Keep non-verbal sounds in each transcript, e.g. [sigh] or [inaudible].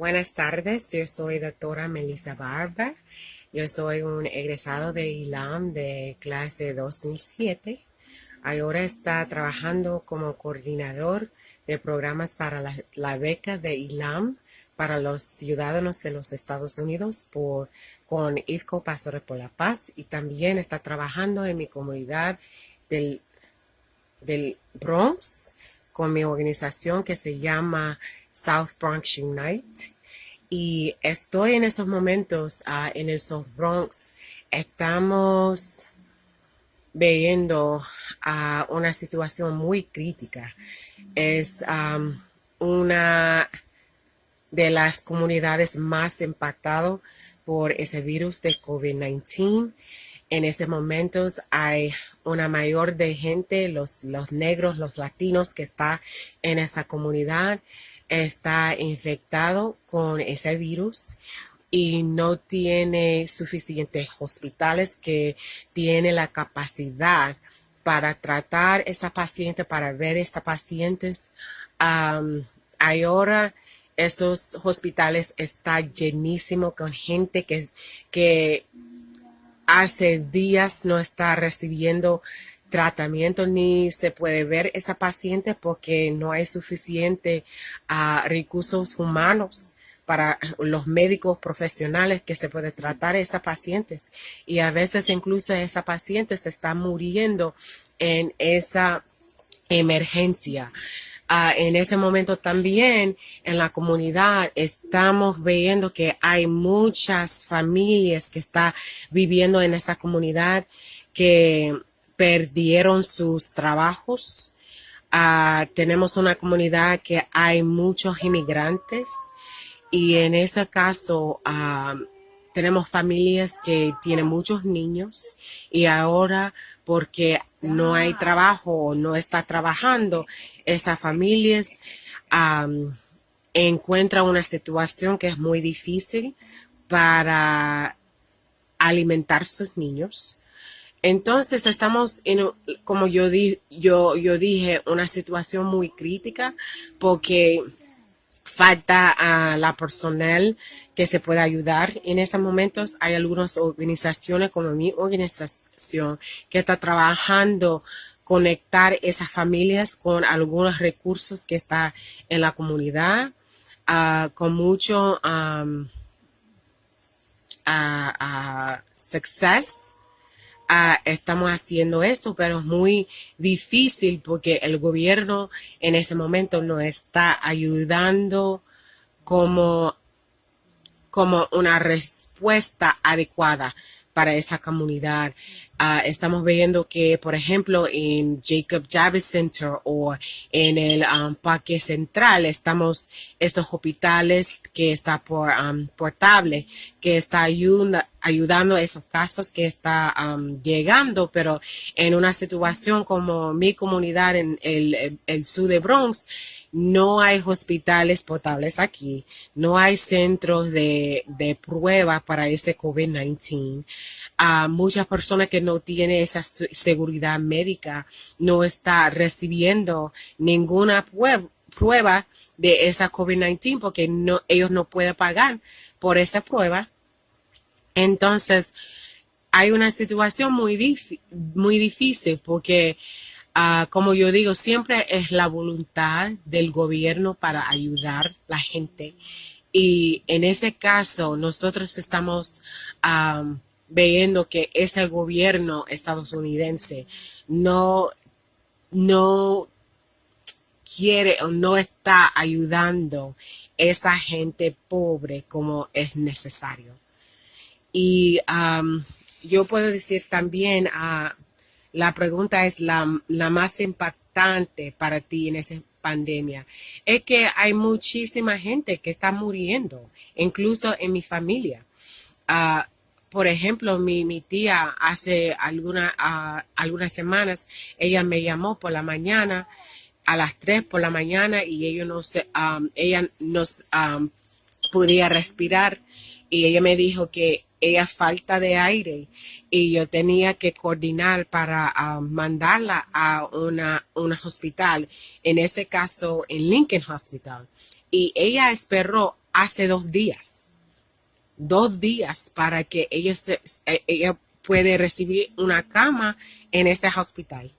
Buenas tardes, yo soy doctora Melissa Barber. Yo soy un egresado de ILAM de clase 2007. Ahora está trabajando como coordinador de programas para la, beca de ILAM para los ciudadanos de los Estados Unidos por, con IFCO Pastores por la Paz y también está trabajando en mi comunidad del, del Bronx con mi organización que se llama South Bronx Unite. Y estoy en estos momentos ah, en el South Bronx. Estamos viendo a una situación muy crítica. Es una de las comunidades más impactadas por ese virus de COVID-19. En estos momentos hay una mayor de gente, los, los negros, los latinos que está en esa comunidad está infectado con ese virus y no tiene suficientes hospitales que tiene la capacidad para tratar esa paciente, para ver esas pacientes. ahora esos hospitales están llenísimos con gente que, que hace días no está recibiendo tratamiento ni se puede ver esa paciente porque no hay suficiente ah, recursos humanos para los médicos profesionales que se puede tratar a esas pacientes. Y a veces incluso esa paciente se está muriendo en esa emergencia. Ah, en ese momento también en la comunidad estamos viendo que hay muchas familias que están viviendo en esa comunidad que perdieron sus trabajos. Ah, tenemos una comunidad que hay muchos inmigrantes y en ese caso ah, tenemos familias que tienen muchos niños y ahora porque no hay trabajo o no está trabajando, esas familias encuentran una situación que es muy difícil para alimentar sus niños entonces estamos en, como yo, di, yo, yo dije, una situación muy crítica porque falta a la personal que se pueda ayudar. En estos momentos hay algunas organizaciones como mi organización que está trabajando conectar esas familias con algunos recursos que está en la comunidad, uh, con mucho um, success Estamos haciendo eso, pero es muy difícil porque el gobierno en ese momento no está ayudando como, como una respuesta adecuada para esa comunidad. Ah, estamos viendo que, por ejemplo, en Jacob Javits Center o en el um, Parque Central, estamos estos hospitales que está por um, portable, que está ayudando a esos casos que está um, llegando, pero en una situación como mi comunidad en el sur de Bronx, no hay hospitales potables aquí, no hay centros de, de prueba para ese COVID-19. A muchas personas que no tienen esa seguridad médica no está recibiendo ninguna prueba de esa COVID-19 porque ellos no pueden pagar por esa prueba. Entonces, hay una situación muy, muy difícil porque Como yo digo, siempre es la voluntad del gobierno para ayudar a la gente. Y en ese caso, nosotros estamos viendo que ese gobierno estadounidense no, no quiere o no está ayudando esa gente pobre como es necesario. Y yo puedo decir también a la pregunta es la, más impactante para ti en esa pandemia. Es que hay muchísima gente que está muriendo, incluso en mi familia. Ah, por ejemplo, mi, mi, tía hace ah, algunas semanas, ella me llamó por la mañana, a las 3 por la mañana, y ella no, se, ella nos podía respirar, y ella me dijo que ella falta de aire y yo tenía que coordinar para ah, mandarla a una, un hospital, en ese caso en Lincoln Hospital. Y ella esperó hace dos días. Dos días para que ella, se, eh, ella puede recibir una cama en ese hospital.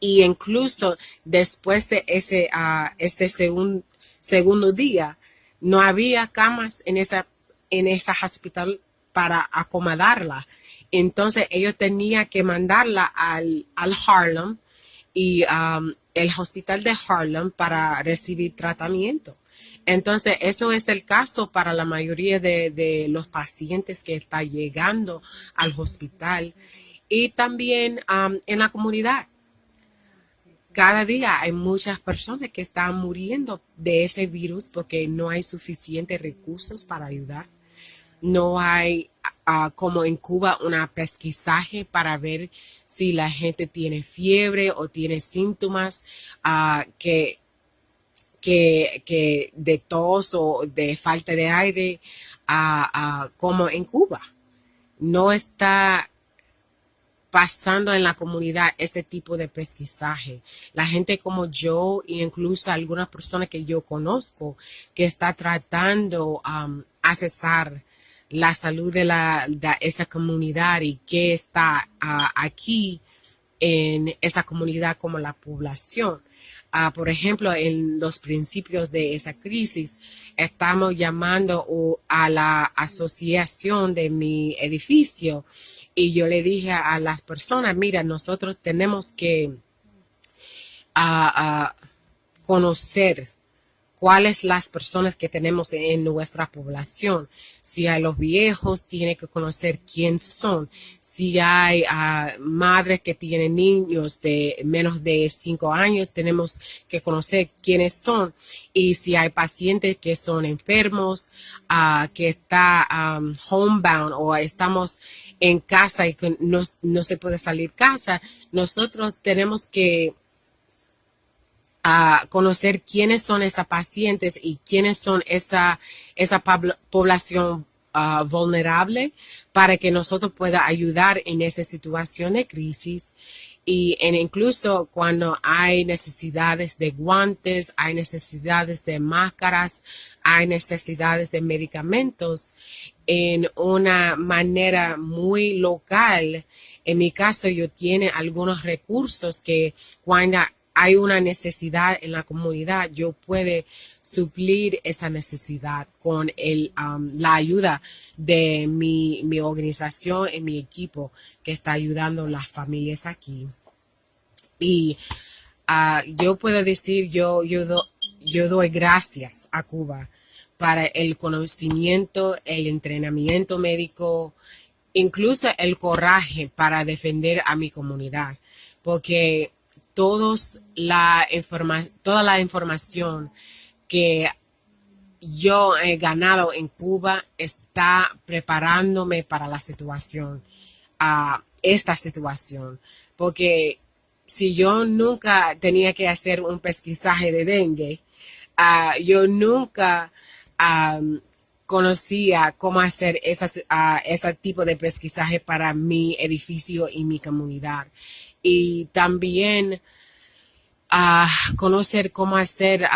Y incluso después de ese, uh, este segundo día, no había camas en esa, en esa hospital para acomodarla. Entonces ellos tenían que mandarla al, al Harlem y um, el hospital de Harlem para recibir tratamiento. Entonces, eso es el caso para la mayoría de, los pacientes que están llegando al hospital y también um, en la comunidad. Cada día hay muchas personas que están muriendo de ese virus porque no hay suficientes recursos para ayudar. No hay, uh, como en Cuba, una pesquisaje para ver si la gente tiene fiebre o tiene síntomas uh, que que, de tos o de falta de aire como en Cuba. No está pasando en la comunidad ese tipo de pesquisaje. La gente como yo e incluso algunas personas que yo conozco que está tratando um, accesar la salud de, la, esa comunidad y que está ah, aquí en esa comunidad como la población. Ah, por ejemplo, en los principios de esa crisis, estamos llamando a la asociación de mi edificio y yo le dije a las personas, mira, nosotros tenemos que ah, conocer cuáles las personas que tenemos en nuestra población. Si hay los viejos, tiene que conocer quién son. Si hay uh, madres que tienen niños de menos de cinco años, tenemos que conocer quiénes son. Y si hay pacientes que son enfermos, uh, que está homebound o estamos en casa y no, no se puede salir casa, nosotros tenemos que a conocer quiénes son esas pacientes y quiénes son esa, esa población ah, vulnerable para que nosotros pueda ayudar en esa situación de crisis y en incluso cuando hay necesidades de guantes, hay necesidades de máscaras, hay necesidades de medicamentos en una manera muy local. En mi caso, yo tiene algunos recursos que cuando hay una necesidad en la comunidad, yo puedo suplir esa necesidad con um, la ayuda de mi, organización y mi equipo que está ayudando a las familias aquí. Y uh, yo puedo decir, yo, yo, yo doy gracias a Cuba para el conocimiento, el entrenamiento médico, incluso el coraje para defender a mi comunidad. Porque todos la informa toda la información que yo he ganado en Cuba está preparándome para la situación, a esta situación. Porque si yo nunca tenía que hacer un pesquisaje de dengue, uh, yo nunca conocía cómo hacer ese tipo de pesquisaje para mi edificio y mi comunidad y también a conocer cómo hacer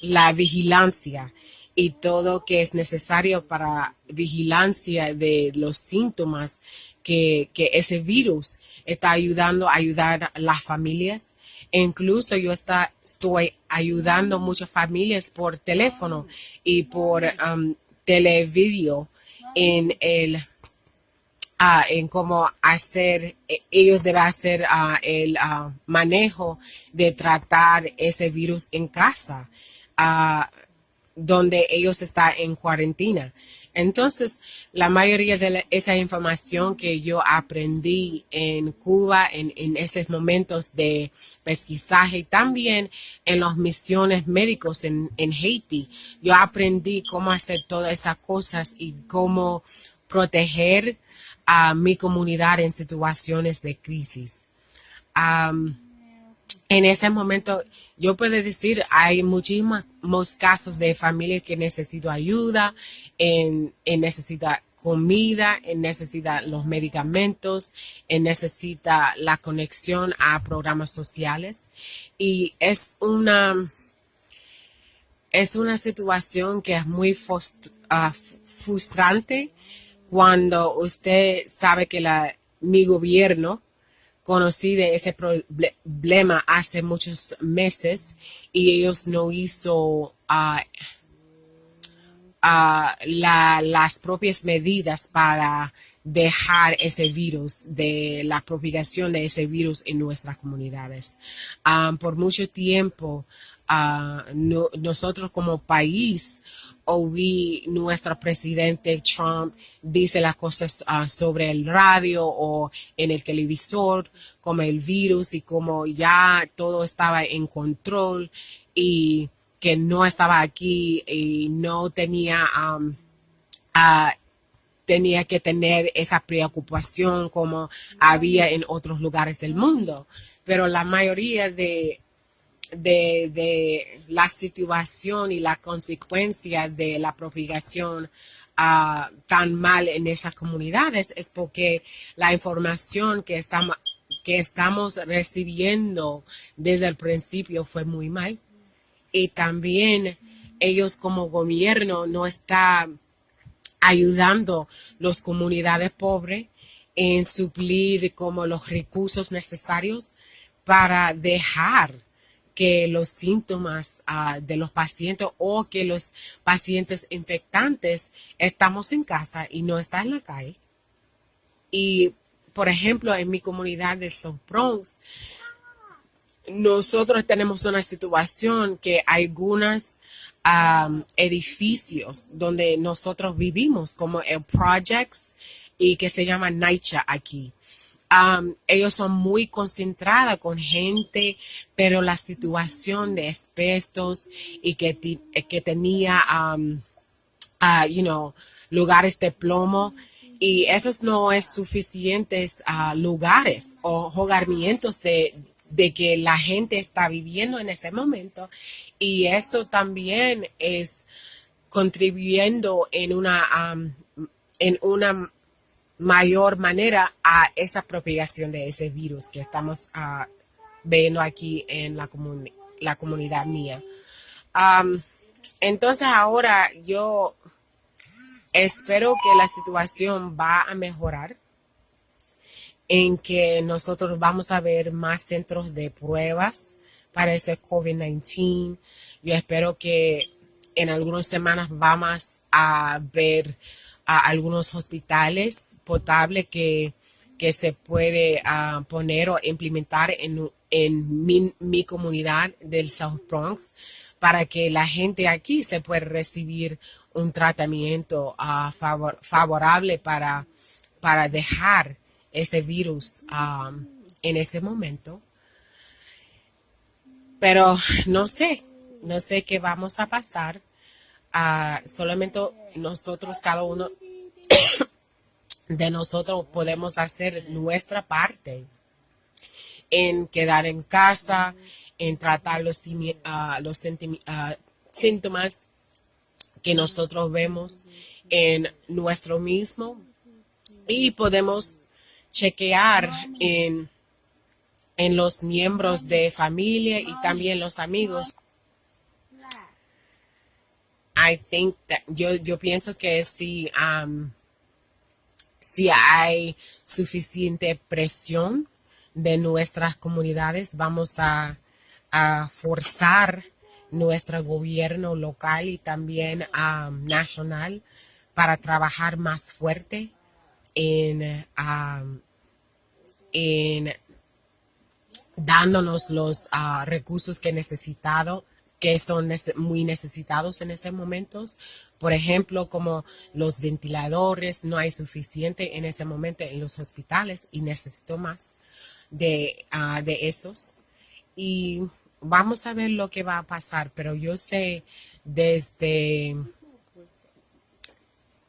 la vigilancia y todo que es necesario para vigilancia de los síntomas que, ese virus está ayudando a ayudar a las familias. Incluso yo está, estoy ayudando muchas familias por teléfono y por um, televideo en el en cómo hacer, e, ellos deben hacer el manejo de tratar ese virus en casa, donde ellos están en cuarentena. Entonces, la mayoría de esa información que yo aprendí en Cuba, en, en esos momentos de pesquisaje, también en las misiones médicos en, en Haití, yo aprendí cómo hacer todas esas cosas y cómo proteger a mi comunidad en situaciones de crisis. en ese momento, yo puedo decir, hay muchísimos casos de familias que necesitan ayuda, en, en necesita comida, en necesita los medicamentos, en necesita la conexión a programas sociales. Y es una, es una situación que es muy ah, frustrante cuando usted sabe que mi gobierno conocí de ese problema hace muchos meses y ellos no hizo uh, las propias medidas para dejar ese virus, de la propagación de ese virus en nuestras comunidades. por mucho tiempo, nosotros como país oí nuestro presidente Trump dice las cosas ah, sobre el radio o en el televisor, como el virus y como ya todo estaba en control y que no estaba aquí y no tenía, tenía que tener esa preocupación como había en otros lugares del mundo. Pero la mayoría de de, la situación y la consecuencia de la propagación ah, tan mal en esas comunidades es porque la información que estamos, que estamos recibiendo desde el principio fue muy mal. Y también ellos como gobierno no están ayudando las comunidades pobres en suplir como los recursos necesarios para dejar que los síntomas ah, de los pacientes o que los pacientes infectantes estamos en casa y no están en la calle. Y, por ejemplo, en mi comunidad de South Bronx, nosotros tenemos una situación que algunos edificios donde nosotros vivimos, como el Projects y que se llama NYCHA aquí ellos son muy concentrados con gente, pero la situación de espestos y que, que tenía, uh, you know, lugares de plomo, y esos no es suficientes uh, lugares o hogarmientos de, de que la gente está viviendo en ese momento y eso también es contribuyendo en una en una mayor manera a esa propagación de ese virus que estamos uh, viendo aquí en la, la comunidad mía. entonces ahora yo espero que la situación va a mejorar en que nosotros vamos a ver más centros de pruebas para ese COVID-19. Yo espero que en algunas semanas vamos a ver algunos hospitales potables que, que se puede ah, poner o implementar en, en mi, comunidad del South Bronx para que la gente aquí se pueda recibir un tratamiento ah, favorable para, para dejar ese virus ah, en ese momento. Pero no sé, no sé qué vamos a pasar. solamente nosotros, cada uno [coughs] de nosotros podemos hacer nuestra parte en quedar en casa, en tratar los, ah, los ah, síntomas que nosotros vemos en nuestro mismo y podemos chequear en, en los miembros de familia y también los amigos. I think that yo, yo pienso que si um, si hay suficiente presión de nuestras comunidades, vamos a, forzar nuestro gobierno local y también um, nacional para trabajar más fuerte en, um, en dándonos los uh, recursos que necesitado que son muy necesitados en ese momento. Por ejemplo, como los ventiladores, no hay suficiente en ese momento en los hospitales y necesito más de, ah, de esos. Y vamos a ver lo que va a pasar, pero yo sé desde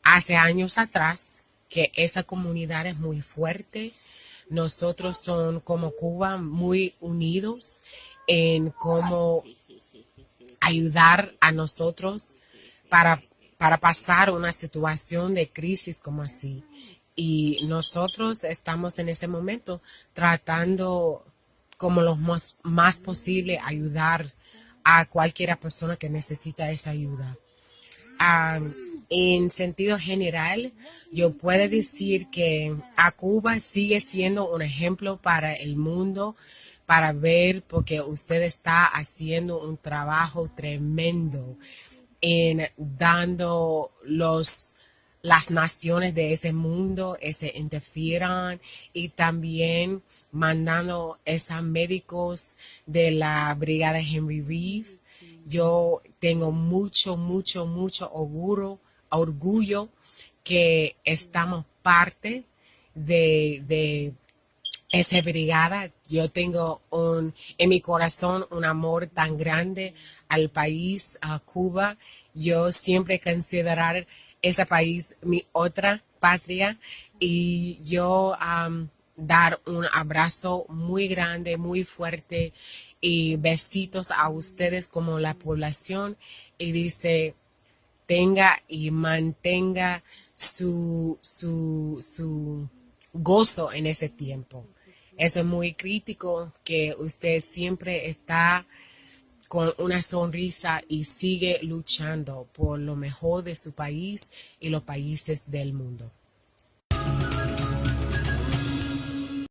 hace años atrás que esa comunidad es muy fuerte. Nosotros son como Cuba muy unidos en cómo ayudar a nosotros para, para pasar una situación de crisis como así. Y nosotros estamos en ese momento tratando como lo más, posible ayudar a cualquier persona que necesita esa ayuda. en sentido general, yo puedo decir que a Cuba sigue siendo un ejemplo para el mundo, para ver, porque usted está haciendo un trabajo tremendo en dando los las naciones de ese mundo se interfieran y también mandando esos médicos de la brigada Henry Reeve. Yo tengo mucho, mucho, mucho orgullo, orgullo que estamos parte de, de esa brigada. Yo tengo un, en mi corazón un amor tan grande al país, a Cuba. Yo siempre considerar ese país mi otra patria y yo dar un abrazo muy grande, muy fuerte y besitos a ustedes como la población y dice tenga y mantenga su, su, su gozo en ese tiempo. Es muy crítico que usted siempre está con una sonrisa y sigue luchando por lo mejor de su país y los países del mundo.